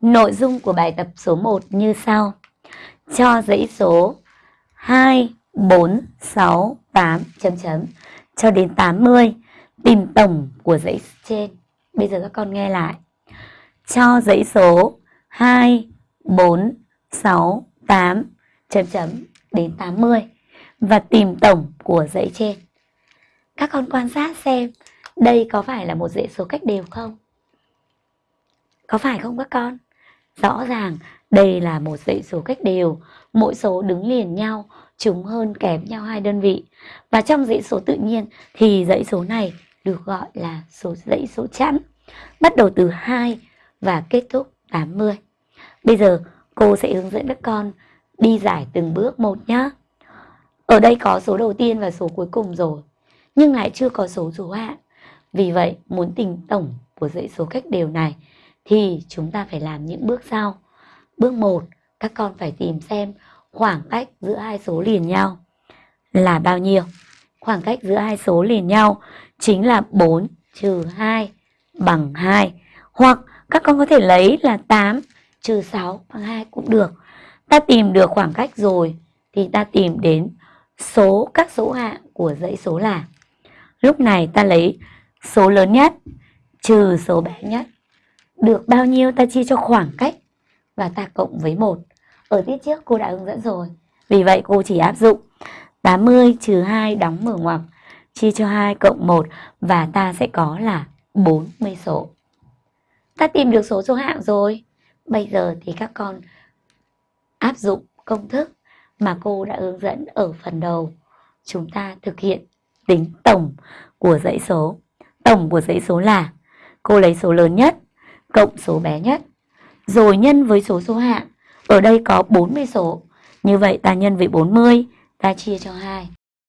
Nội dung của bài tập số 1 như sau. Cho dãy số 2, 4, 6, 8 chấm chấm cho đến 80 tìm tổng của dãy trên. Bây giờ các con nghe lại. Cho dãy số 2, 4, 6, 8 chấm chấm đến 80 và tìm tổng của dãy trên. Các con quan sát xem đây có phải là một dãy số cách đều không? Có phải không các con? Rõ ràng đây là một dãy số cách đều, mỗi số đứng liền nhau, chúng hơn kém nhau hai đơn vị. Và trong dãy số tự nhiên thì dãy số này được gọi là số dãy số chẵn, bắt đầu từ 2 và kết thúc 80. Bây giờ cô sẽ hướng dẫn các con đi giải từng bước một nhé. Ở đây có số đầu tiên và số cuối cùng rồi, nhưng lại chưa có số số hạng. Vì vậy, muốn tìm tổng của dãy số cách đều này thì chúng ta phải làm những bước sau. Bước 1, các con phải tìm xem khoảng cách giữa hai số liền nhau là bao nhiêu. Khoảng cách giữa hai số liền nhau chính là 4 trừ 2 bằng 2. Hoặc các con có thể lấy là 8 trừ 6 bằng 2 cũng được. Ta tìm được khoảng cách rồi thì ta tìm đến số các số hạng của dãy số là. Lúc này ta lấy số lớn nhất trừ số bé nhất. Được bao nhiêu ta chia cho khoảng cách và ta cộng với 1. Ở tiết trước cô đã hướng dẫn rồi. Vì vậy cô chỉ áp dụng 80 trừ 2 đóng mở ngoặc chia cho 2 cộng 1 và ta sẽ có là 40 số. Ta tìm được số số hạng rồi. Bây giờ thì các con áp dụng công thức mà cô đã hướng dẫn ở phần đầu. Chúng ta thực hiện tính tổng của dãy số. Tổng của dãy số là, cô lấy số lớn nhất cộng số bé nhất rồi nhân với số số hạng. Ở đây có 40 số. Như vậy ta nhân với 40, ta chia cho 2